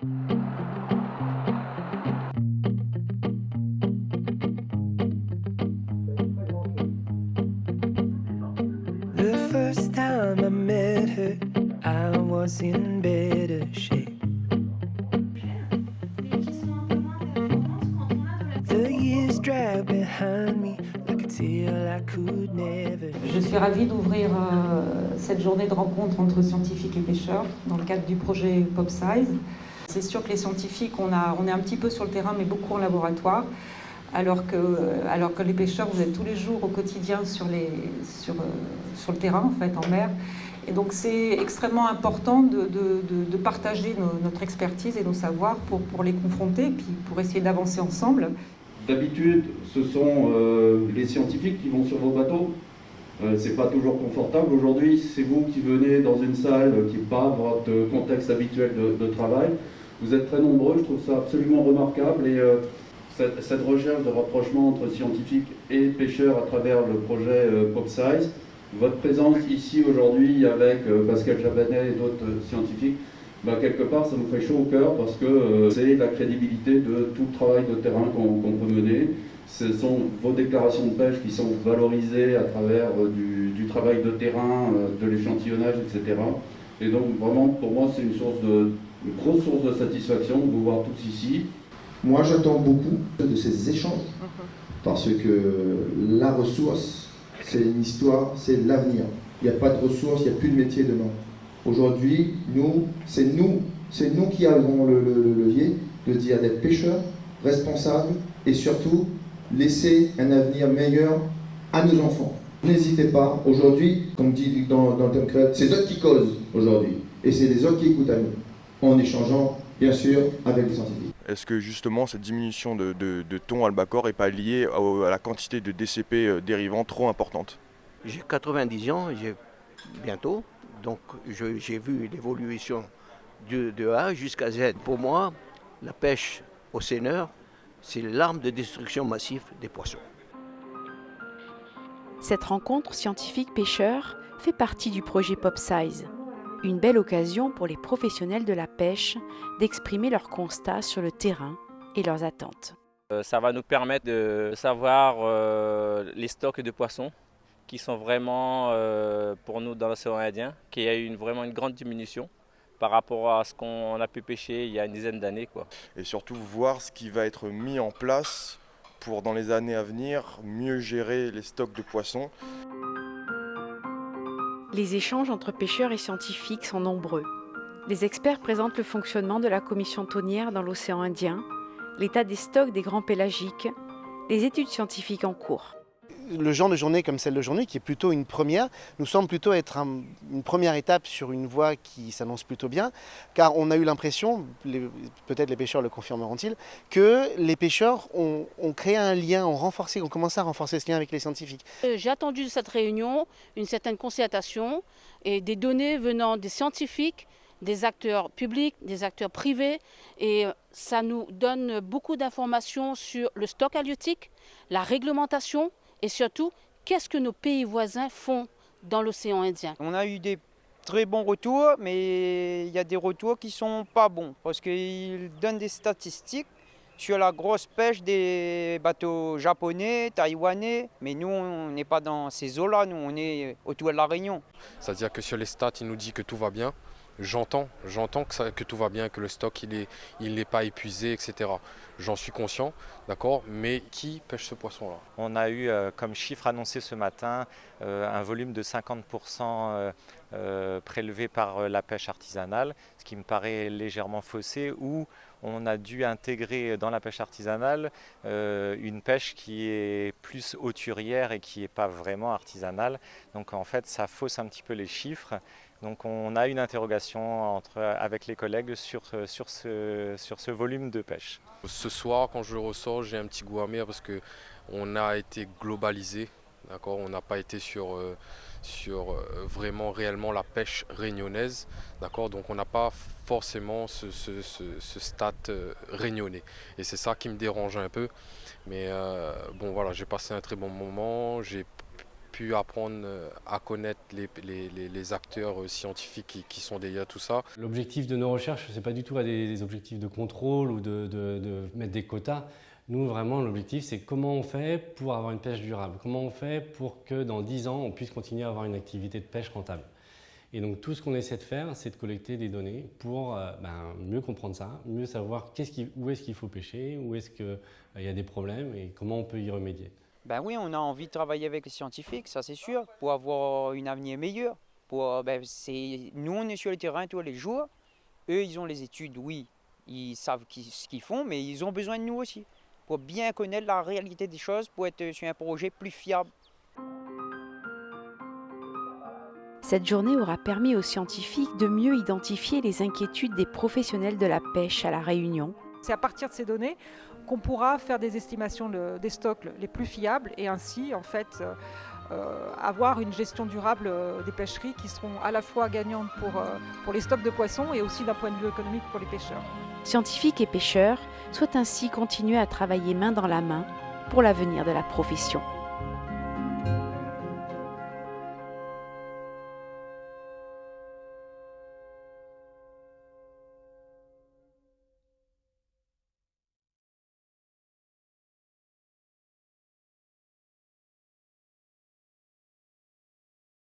The first time I met her, I was in better shape. The years drag behind me like a tail I could never. Je suis ravie d'ouvrir euh, cette journée de rencontre entre scientifiques et pêcheurs dans le cadre du projet PopSize. C'est sûr que les scientifiques, on, a, on est un petit peu sur le terrain, mais beaucoup en laboratoire, alors que, alors que les pêcheurs, vous êtes tous les jours au quotidien sur, les, sur, euh, sur le terrain, en fait, en mer. Et donc c'est extrêmement important de, de, partager notre expertise et nos savoirs pour, pour les confronter, puis pour essayer d'avancer ensemble. D'habitude, ce sont euh, les scientifiques qui vont sur vos bateaux. Euh, c'est pas toujours confortable. Aujourd'hui, c'est vous qui venez dans une salle qui n'est pas votre contexte habituel de, travail. Vous êtes très nombreux, je trouve ça absolument remarquable. Et euh, cette, recherche de rapprochement entre scientifiques et pêcheurs à travers le projet euh, PopSize, votre présence ici aujourd'hui avec euh, Pascal Jabanet et d'autres scientifiques, bah, quelque part, ça nous fait chaud au cœur parce que euh, c'est la crédibilité de tout le travail de terrain qu'on qu peut mener. Ce sont vos déclarations de pêche qui sont valorisées à travers du, travail de terrain, de l'échantillonnage, etc. Et donc, vraiment, pour moi, c'est une, source de, une grosse source de satisfaction de vous voir tous ici. Moi, j'attends beaucoup de ces échanges parce que la ressource, c'est une histoire, c'est l'avenir. Il n'y a pas de ressources, il n'y a plus de métier demain. Aujourd'hui, nous, c'est nous, c'est nous qui avons le, le, le, levier de dire d'être pêcheurs, responsables et surtout laisser un avenir meilleur à nos enfants. N'hésitez pas, aujourd'hui, comme dit dans, dans le thème créatif, c'est eux qui causent aujourd'hui et c'est les autres qui écoutent à nous, en échangeant bien sûr avec les scientifiques. Est-ce que justement cette diminution de, de, de thon albacore n'est pas liée à, à, la quantité de DCP euh, dérivants trop importante J'ai 90 ans, j'ai bientôt, donc j'ai vu l'évolution de, de, A jusqu'à Z. Pour moi, la pêche au seineur, c'est l'arme de destruction massive des poissons. Cette rencontre scientifique-pêcheur fait partie du projet PopSize. Une belle occasion pour les professionnels de la pêche d'exprimer leurs constats sur le terrain et leurs attentes. Euh, ça va nous permettre de savoir euh, les stocks de poissons qui sont vraiment euh, pour nous dans l'océan Indien, qu'il y a eu une, vraiment une grande diminution par rapport à ce qu'on a pu pêcher il y a une dizaine d'années. Et surtout voir ce qui va être mis en place pour dans les années à venir mieux gérer les stocks de poissons. Les échanges entre pêcheurs et scientifiques sont nombreux. Les experts présentent le fonctionnement de la commission tonnière dans l'océan Indien, l'état des stocks des grands pélagiques, les études scientifiques en cours le genre de journée comme celle d'aujourd'hui, qui est plutôt une première, nous semble plutôt être un, une première étape sur une voie qui s'annonce plutôt bien, car on a eu l'impression, peut-être les pêcheurs le confirmeront-ils, que les pêcheurs ont, créé un lien, ont renforcé, ont commencé à renforcer ce lien avec les scientifiques. Euh, j'ai attendu de cette réunion une certaine concertation et des données venant des scientifiques des acteurs publics, des acteurs privés, et ça nous donne beaucoup d'informations sur le stock halieutique, la réglementation, et surtout, qu'est-ce que nos pays voisins font dans l'océan Indien? On a eu des très bons retours, mais il y a des retours qui ne sont pas bons, parce qu'ils donnent des statistiques sur la grosse pêche des bateaux japonais, taïwanais, mais nous, on n'est pas dans ces eaux-là, nous, on est autour de la Réunion. C'est-à-dire que sur les stats, il nous dit que tout va bien, j'entends, j'entends que, que, tout va bien, que le stock il est, il n'est pas épuisé, etc. J'en suis conscient, d'accord, mais qui pêche ce poisson-là? On a eu euh, comme chiffre annoncé ce matin euh, un volume de 50% euh, euh, prélevé par euh, la pêche artisanale, ce qui me paraît légèrement faussé, où on a dû intégrer dans la pêche artisanale euh, une pêche qui est plus hauturière et qui n'est pas vraiment artisanale. Donc en fait, ça fausse un petit peu les chiffres. Donc on a une interrogation entre, avec les collègues sur, sur, ce, sur ce volume de pêche. Ce soir, quand je ressors, j'ai un petit goût amer parce qu'on a été globalisé. On n'a pas été sur, euh, euh, vraiment réellement la pêche réunionnaise. Donc on n'a pas forcément ce, ce, ce, ce stat euh. Et c'est ça qui me dérange un peu. Mais bon voilà, j'ai passé un très bon moment. J'ai pu apprendre à connaître les, acteurs scientifiques qui, sont derrière tout ça. L'objectif de nos recherches, ce n'est pas du tout des, objectifs de contrôle ou de, mettre des quotas. Nous, vraiment, l'objectif, c'est comment on fait pour avoir une pêche durable? Comment on fait pour que dans 10 ans, on puisse continuer à avoir une activité de pêche rentable? Et donc tout ce qu'on essaie de faire, c'est de collecter des données pour euh, ben, mieux comprendre ça, mieux savoir où est-ce qu'il faut pêcher, où est-ce qu'il euh, y a des problèmes et comment on peut y remédier. Ben oui, on a envie de travailler avec les scientifiques, ça c'est sûr, pour avoir une avenir meilleur. Pour, ben, nous, on est sur le terrain tous les jours. Eux, ils ont les études, oui, ils savent ce qu'ils font, mais ils ont besoin de nous aussi, pour bien connaître la réalité des choses, pour être sur un projet plus fiable. Cette journée aura permis aux scientifiques de mieux identifier les inquiétudes des professionnels de la pêche à La Réunion. C'est à partir de ces données qu'on pourra faire des estimations des stocks les plus fiables et ainsi en fait euh, euh, avoir une gestion durable euh, des pêcheries qui seront à la fois gagnantes pour, pour les stocks de poissons et aussi d'un point de vue économique pour les pêcheurs. Scientifiques et pêcheurs souhaitent ainsi continuer à travailler main dans la main pour l'avenir de la profession.